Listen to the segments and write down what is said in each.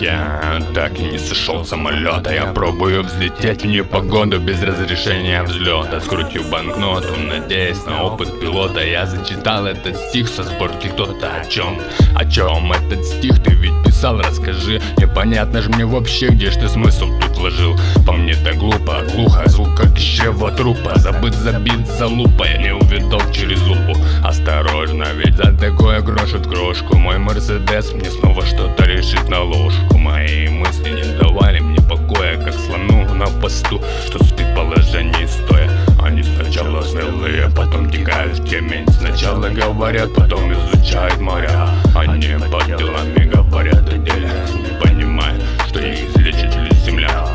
Я так и не сошел с самолета. Я пробую взлететь в непогоду Без разрешения взлета. Скрутил банкноту, надеясь на опыт пилота. Я зачитал этот стих со сборки кто-то О чем, о чем этот стих? Ты ведь писал Расскажи, непонятно же мне вообще Где ж ты смысл тут вложил. По мне так глупо, глухо Звук как чрева трупа. Забыт, забит за лупой Не увидал через лупу. Осторожно, ведь за такое грошит крошку. Мой мерседес мне снова что-то решит на ложку Мои мысли не давали мне покоя Как слону на посту, что спит в положении стоя. Они сначала смелые, потом текают в темень. Сначала говорят, потом изучают моря. Они под делами говорят о деле Не понимая, что их излечит лишь земля.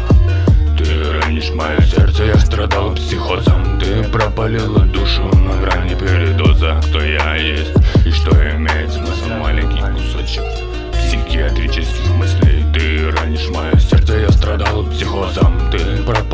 Ты ранишь мое сердце, я страдал психозом. Ты пропалила душу на грани передоза Кто я есть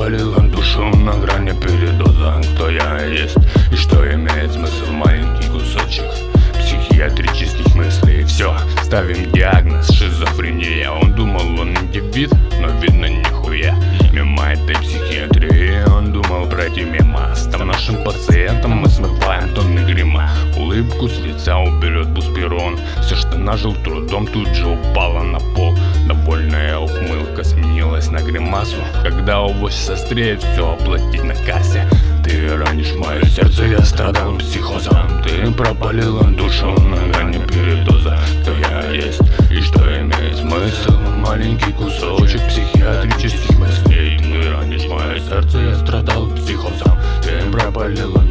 пропалила душу на грани передоза. Кто я есть и что имеет смысл маленький кусочек Психиатрических мыслей. Все, ставим диагноз шизофрения. Он думал он индивид, но видно нихуя. Мимо этой психиатрии он думал пройти мимо. Став нашим пациентом мы смываем тонны грима. Улыбку с лица уберет буспирон Все, что нажил трудом, тут же упало на пол ухмылка сменилась на гримасу Когда авось состреет все оплатить на кассе. Ты ранишь мое сердце, я страдал психозом. Ты пропалила душу на грани передоза. Кто я есть и что имеет смысл? Маленький кусочек психиатрических мыслей. Ты ранишь мое сердце, я страдал психозом. Ты пропалила